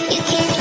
You can't